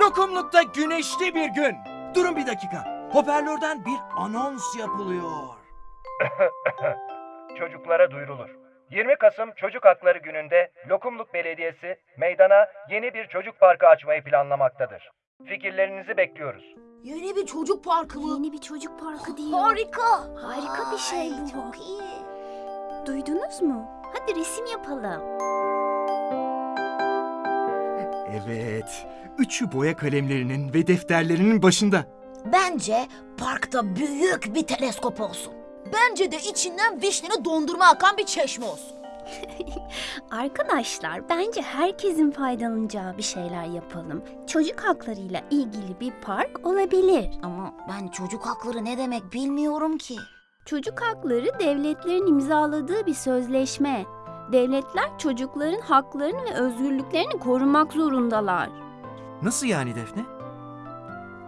Lokumlukta güneşli bir gün. Durun bir dakika. Hoparlörden bir anons yapılıyor. Çocuklara duyurulur. 20 Kasım Çocuk Hakları Günü'nde Lokumluk Belediyesi meydana yeni bir çocuk parkı açmayı planlamaktadır. Fikirlerinizi bekliyoruz. Yeni bir çocuk parkı mı? Yeni bir çocuk parkı diyor. Harika. Harika bir şey bu. Çok iyi. Duydunuz mu? Hadi resim yapalım. Evet. Üçü boya kalemlerinin ve defterlerinin başında. Bence parkta büyük bir teleskop olsun. Bence de içinden vişneli dondurma akan bir çeşme olsun. Arkadaşlar bence herkesin faydalanacağı bir şeyler yapalım. Çocuk haklarıyla ilgili bir park olabilir. Ama ben çocuk hakları ne demek bilmiyorum ki. Çocuk hakları devletlerin imzaladığı bir sözleşme. Devletler çocukların haklarını ve özgürlüklerini korumak zorundalar. Nasıl yani Defne?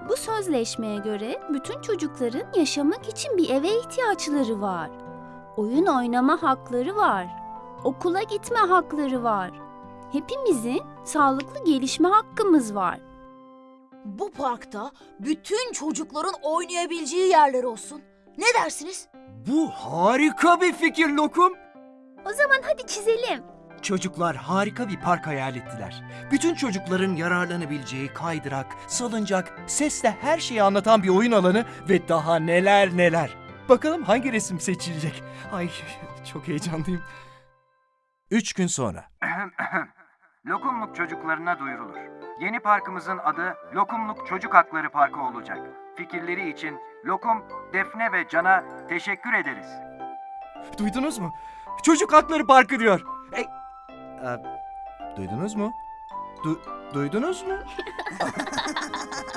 Bu sözleşmeye göre bütün çocukların yaşamak için bir eve ihtiyaçları var. Oyun oynama hakları var. Okula gitme hakları var. Hepimizin sağlıklı gelişme hakkımız var. Bu parkta bütün çocukların oynayabileceği yerler olsun. Ne dersiniz? Bu harika bir fikir Lokum. O zaman hadi çizelim. Çocuklar harika bir park hayal ettiler. Bütün çocukların yararlanabileceği kaydırak, salıncak, sesle her şeyi anlatan bir oyun alanı ve daha neler neler. Bakalım hangi resim seçilecek? Ay çok heyecanlıyım. Üç gün sonra. Lokumluk çocuklarına duyurulur. Yeni parkımızın adı Lokumluk Çocuk Hakları Parkı olacak. Fikirleri için Lokum, Defne ve Can'a teşekkür ederiz. Duydunuz mu? Çocuk Hakları Parkı diyor. E, e, duydunuz mu? Du- duydunuz mu?